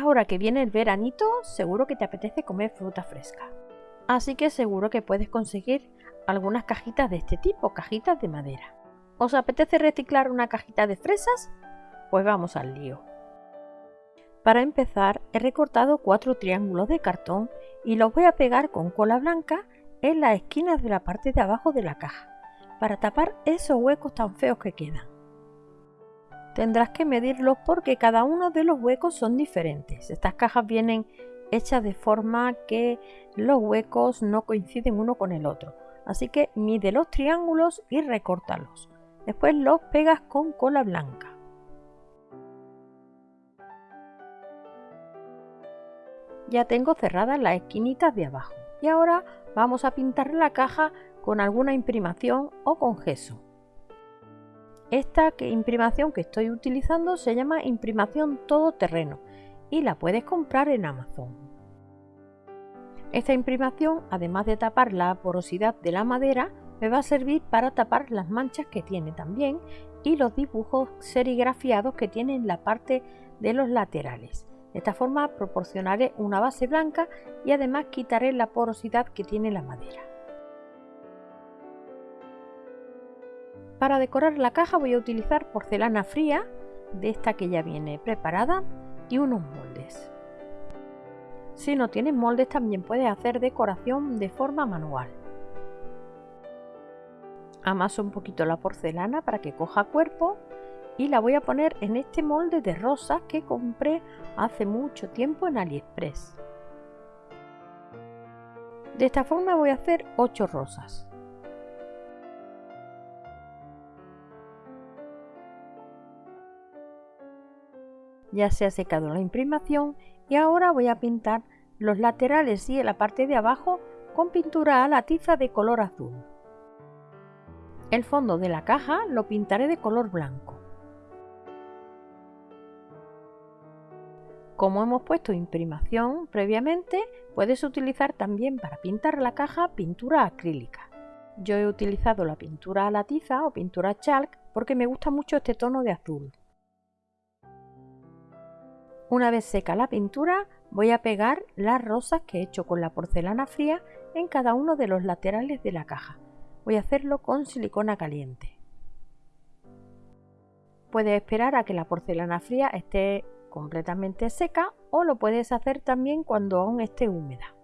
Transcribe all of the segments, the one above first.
Ahora que viene el veranito, seguro que te apetece comer fruta fresca. Así que seguro que puedes conseguir algunas cajitas de este tipo, cajitas de madera. ¿Os apetece reciclar una cajita de fresas? Pues vamos al lío. Para empezar, he recortado cuatro triángulos de cartón y los voy a pegar con cola blanca en las esquinas de la parte de abajo de la caja, para tapar esos huecos tan feos que quedan. Tendrás que medirlos porque cada uno de los huecos son diferentes. Estas cajas vienen hechas de forma que los huecos no coinciden uno con el otro. Así que mide los triángulos y recórtalos. Después los pegas con cola blanca. Ya tengo cerradas las esquinitas de abajo y ahora vamos a pintar la caja con alguna imprimación o con gesso. Esta imprimación que estoy utilizando se llama imprimación todoterreno y la puedes comprar en Amazon. Esta imprimación, además de tapar la porosidad de la madera, me va a servir para tapar las manchas que tiene también y los dibujos serigrafiados que tiene en la parte de los laterales. De esta forma proporcionaré una base blanca y además quitaré la porosidad que tiene la madera. Para decorar la caja voy a utilizar porcelana fría, de esta que ya viene preparada, y unos moldes. Si no tienes moldes también puedes hacer decoración de forma manual. Amaso un poquito la porcelana para que coja cuerpo y la voy a poner en este molde de rosas que compré hace mucho tiempo en AliExpress. De esta forma voy a hacer 8 rosas. Ya se ha secado la imprimación y ahora voy a pintar los laterales y la parte de abajo con pintura a la tiza de color azul. El fondo de la caja lo pintaré de color blanco. Como hemos puesto imprimación previamente, puedes utilizar también para pintar la caja pintura acrílica. Yo he utilizado la pintura a la tiza o pintura chalk porque me gusta mucho este tono de azul. Una vez seca la pintura, voy a pegar las rosas que he hecho con la porcelana fría en cada uno de los laterales de la caja. Voy a hacerlo con silicona caliente. Puedes esperar a que la porcelana fría esté completamente seca o lo puedes hacer también cuando aún esté húmeda.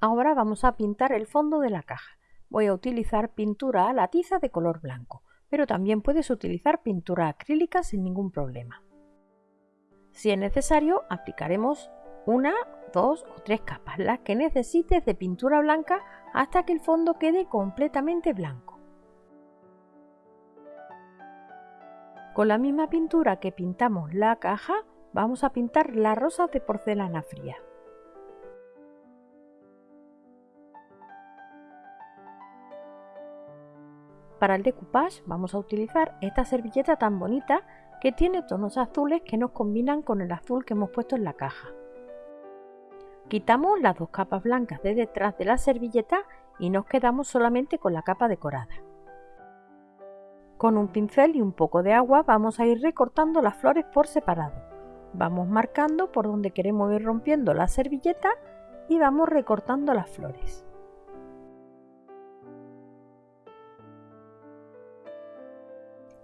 Ahora vamos a pintar el fondo de la caja. Voy a utilizar pintura a la tiza de color blanco, pero también puedes utilizar pintura acrílica sin ningún problema. Si es necesario, aplicaremos una, dos o tres capas, las que necesites de pintura blanca hasta que el fondo quede completamente blanco. Con la misma pintura que pintamos la caja, vamos a pintar las rosas de porcelana fría. Para el decoupage vamos a utilizar esta servilleta tan bonita que tiene tonos azules que nos combinan con el azul que hemos puesto en la caja. Quitamos las dos capas blancas de detrás de la servilleta y nos quedamos solamente con la capa decorada. Con un pincel y un poco de agua vamos a ir recortando las flores por separado. Vamos marcando por donde queremos ir rompiendo la servilleta y vamos recortando las flores.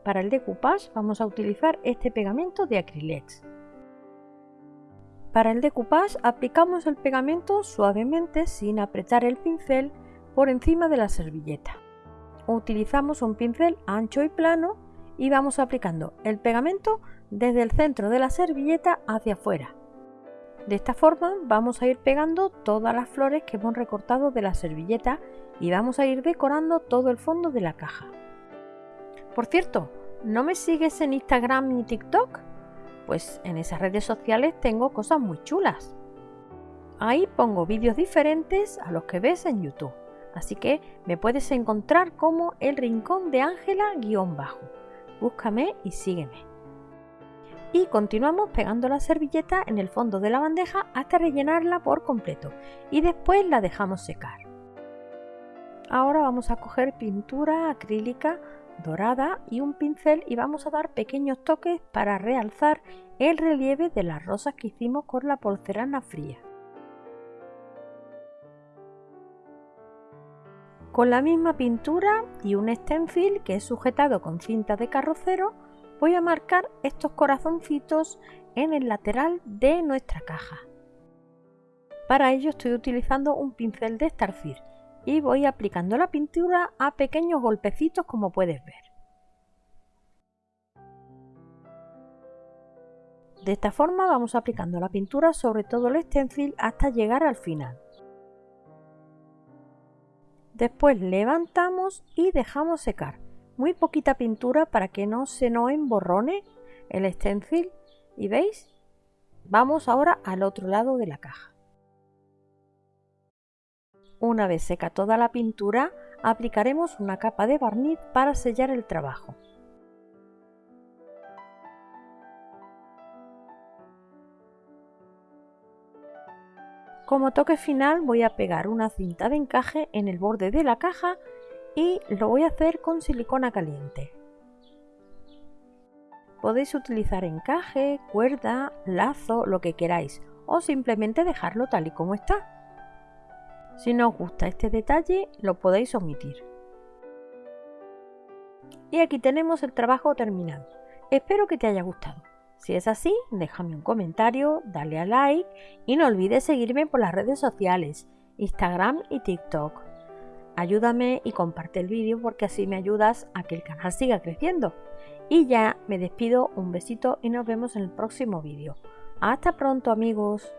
Para el decoupage vamos a utilizar este pegamento de Acrylex. Para el decoupage aplicamos el pegamento suavemente sin apretar el pincel por encima de la servilleta utilizamos un pincel ancho y plano y vamos aplicando el pegamento desde el centro de la servilleta hacia afuera. De esta forma vamos a ir pegando todas las flores que hemos recortado de la servilleta y vamos a ir decorando todo el fondo de la caja. Por cierto, ¿no me sigues en Instagram ni TikTok? Pues en esas redes sociales tengo cosas muy chulas. Ahí pongo vídeos diferentes a los que ves en YouTube. Así que me puedes encontrar como el rincón de Ángela-bajo. Búscame y sígueme. Y continuamos pegando la servilleta en el fondo de la bandeja hasta rellenarla por completo y después la dejamos secar. Ahora vamos a coger pintura acrílica dorada y un pincel y vamos a dar pequeños toques para realzar el relieve de las rosas que hicimos con la porcelana fría. Con la misma pintura y un stencil que he sujetado con cinta de carrocero voy a marcar estos corazoncitos en el lateral de nuestra caja. Para ello estoy utilizando un pincel de estarcir y voy aplicando la pintura a pequeños golpecitos como puedes ver. De esta forma vamos aplicando la pintura sobre todo el stencil hasta llegar al final. Después levantamos y dejamos secar. Muy poquita pintura para que no se nos emborrone el stencil. ¿Y veis? Vamos ahora al otro lado de la caja. Una vez seca toda la pintura, aplicaremos una capa de barniz para sellar el trabajo. Como toque final voy a pegar una cinta de encaje en el borde de la caja y lo voy a hacer con silicona caliente. Podéis utilizar encaje, cuerda, lazo, lo que queráis o simplemente dejarlo tal y como está. Si no os gusta este detalle lo podéis omitir. Y aquí tenemos el trabajo terminado. Espero que te haya gustado. Si es así, déjame un comentario, dale a like y no olvides seguirme por las redes sociales, Instagram y TikTok. Ayúdame y comparte el vídeo porque así me ayudas a que el canal siga creciendo. Y ya me despido, un besito y nos vemos en el próximo vídeo. Hasta pronto amigos.